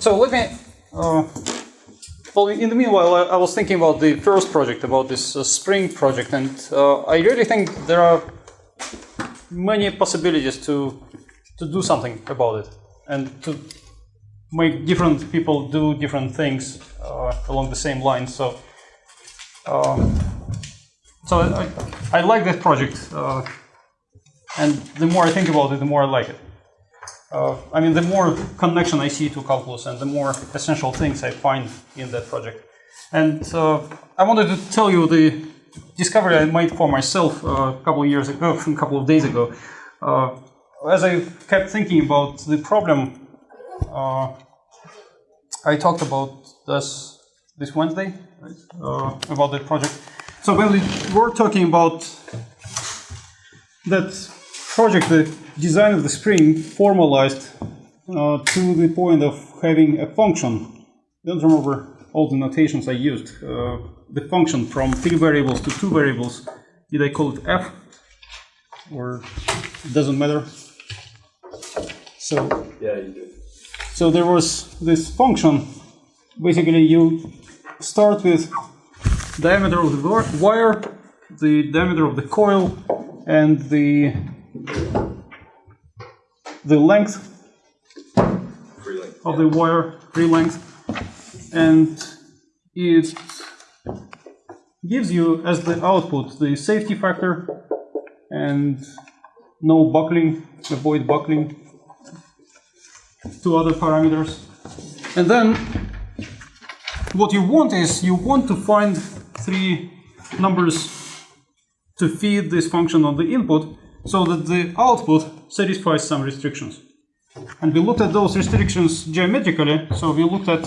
So let me. Uh, well, in the meanwhile, I, I, was thinking about the first project, about this uh, Spring project, and uh, I really think there are many possibilities to to do something about it and to make different people do different things uh, along the same lines. So, um, so I, I, like that project, uh, and the more I think about it, the more I like it. Uh, I mean, the more connection I see to calculus and the more essential things I find in that project. And uh, I wanted to tell you the discovery I made for myself uh, a couple of years ago, a couple of days ago. Uh, as I kept thinking about the problem, I talked about this this Wednesday right? uh, about the project. So when we were talking about that project, the design of the spring formalized uh, to the point of having a function. I don't remember all the notations I used. Uh, the function from three variables to two variables. Did I call it f? Or it doesn't matter. So yeah, you do. So there was this function. Basically, you start with diameter of the wire, the diameter of the coil, and the the length, of the wire, free length, and it gives you as the output the safety factor and no buckling, avoid buckling, two other parameters. And then what you want is you want to find three numbers to feed this function on the input so that the output satisfies some restrictions. And we looked at those restrictions geometrically. So we looked at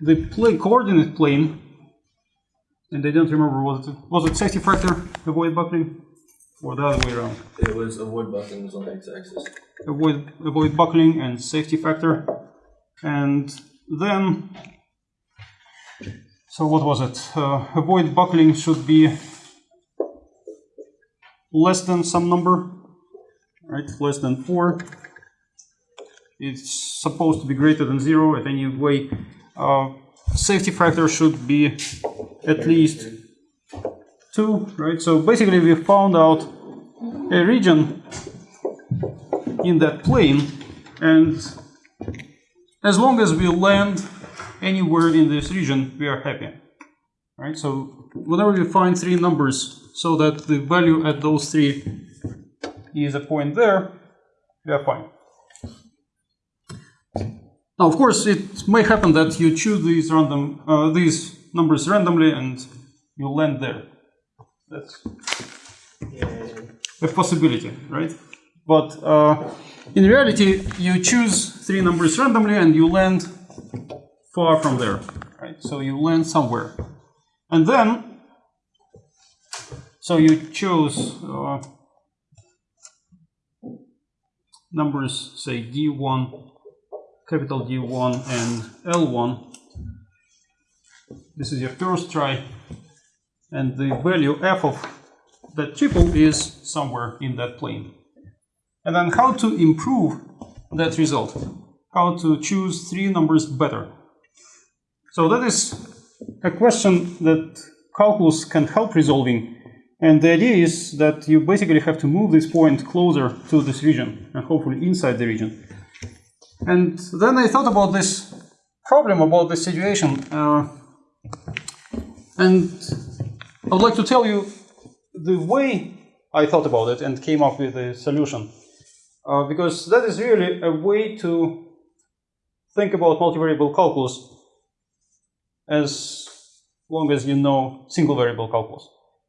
the plane, coordinate plane, and I don't remember was it was it safety factor avoid buckling or the other way around. It was avoid buckling on the x-axis avoid, avoid buckling and safety factor. And then, so what was it? Uh, avoid buckling should be less than some number, right? Less than 4. It's supposed to be greater than 0 at any way. Uh, safety factor should be at least 2, right? So basically we found out a region in that plane and as long as we land anywhere in this region we are happy right so whenever we find three numbers so that the value at those three is a point there we are fine now of course it may happen that you choose these random uh, these numbers randomly and you land there that's a possibility right but uh, in reality, you choose three numbers randomly and you land far from there. Right? So you land somewhere. And then, so you choose uh, numbers, say D1, capital D1 and L1. This is your first try. And the value f of that triple is somewhere in that plane. And then how to improve that result, how to choose three numbers better. So that is a question that calculus can help resolving. And the idea is that you basically have to move this point closer to this region, and hopefully inside the region. And then I thought about this problem, about this situation. Uh, and I would like to tell you the way I thought about it and came up with a solution uh, because that is really a way to think about multivariable calculus as long as you know single variable calculus.